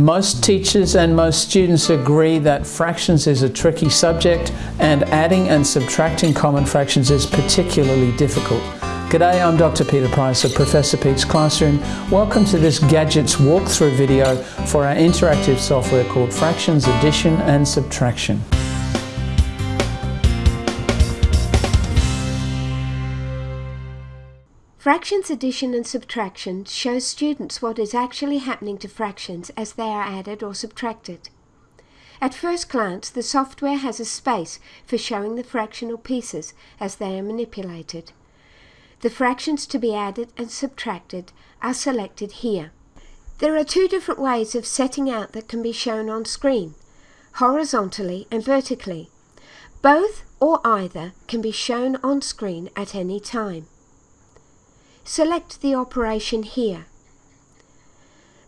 Most teachers and most students agree that fractions is a tricky subject and adding and subtracting common fractions is particularly difficult. G'day, I'm Dr. Peter Price of Professor Pete's Classroom. Welcome to this Gadgets walkthrough video for our interactive software called Fractions Addition and Subtraction. Fractions addition and subtraction shows students what is actually happening to fractions as they are added or subtracted. At first glance, the software has a space for showing the fractional pieces as they are manipulated. The fractions to be added and subtracted are selected here. There are two different ways of setting out that can be shown on screen, horizontally and vertically. Both or either can be shown on screen at any time. Select the operation here.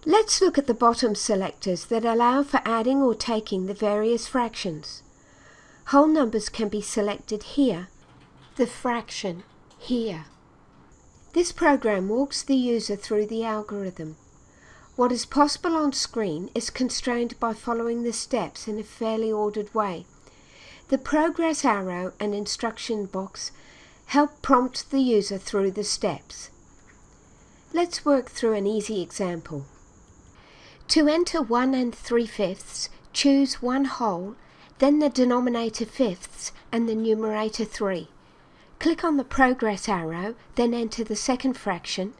Let's look at the bottom selectors that allow for adding or taking the various fractions. Whole numbers can be selected here, the fraction here. This program walks the user through the algorithm. What is possible on screen is constrained by following the steps in a fairly ordered way. The progress arrow and instruction box help prompt the user through the steps. Let's work through an easy example. To enter 1 and 3 fifths, choose one whole, then the denominator fifths and the numerator 3. Click on the progress arrow, then enter the second fraction,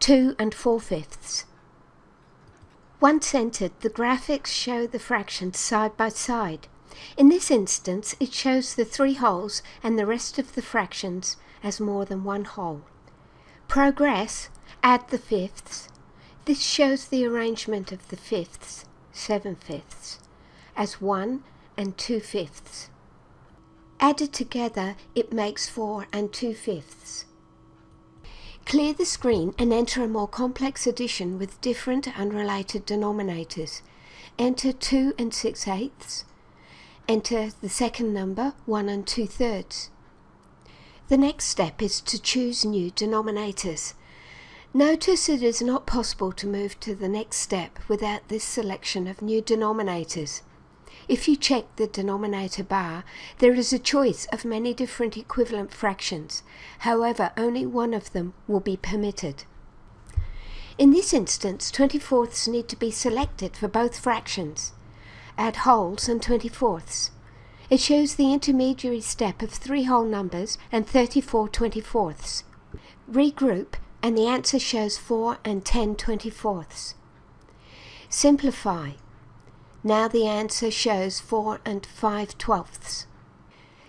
2 and 4 fifths. Once entered, the graphics show the fractions side by side. In this instance, it shows the three wholes and the rest of the fractions as more than one whole. Progress Add the fifths. This shows the arrangement of the fifths, seven fifths, as one and two fifths. Added together, it makes four and two fifths. Clear the screen and enter a more complex addition with different unrelated denominators. Enter 2 and 6 eighths. Enter the second number, 1 and 2 thirds. The next step is to choose new denominators. Notice it is not possible to move to the next step without this selection of new denominators. If you check the denominator bar, there is a choice of many different equivalent fractions. However, only one of them will be permitted. In this instance, 24ths need to be selected for both fractions. Add wholes and 24ths. It shows the intermediary step of three whole numbers and 34 24ths. Regroup and the answer shows 4 and 10 24ths. Simplify. Now the answer shows 4 and 5 twelfths.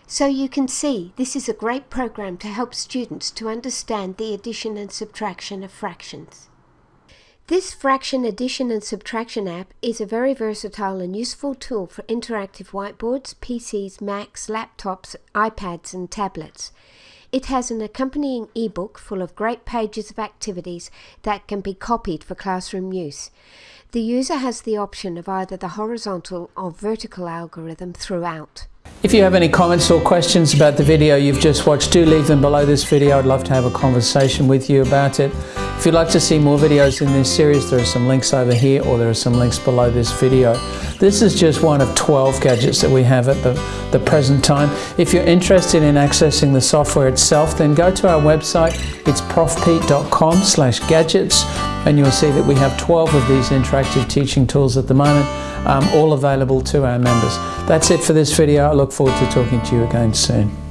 So you can see this is a great program to help students to understand the addition and subtraction of fractions. This fraction addition and subtraction app is a very versatile and useful tool for interactive whiteboards, PCs, Macs, laptops, iPads and tablets. It has an accompanying ebook full of great pages of activities that can be copied for classroom use. The user has the option of either the horizontal or vertical algorithm throughout. If you have any comments or questions about the video you've just watched, do leave them below this video. I'd love to have a conversation with you about it. If you'd like to see more videos in this series, there are some links over here or there are some links below this video. This is just one of 12 gadgets that we have at the, the present time. If you're interested in accessing the software itself, then go to our website. It's profpete.com slash gadgets and you'll see that we have 12 of these interactive teaching tools at the moment, um, all available to our members. That's it for this video. Look forward to talking to you again soon.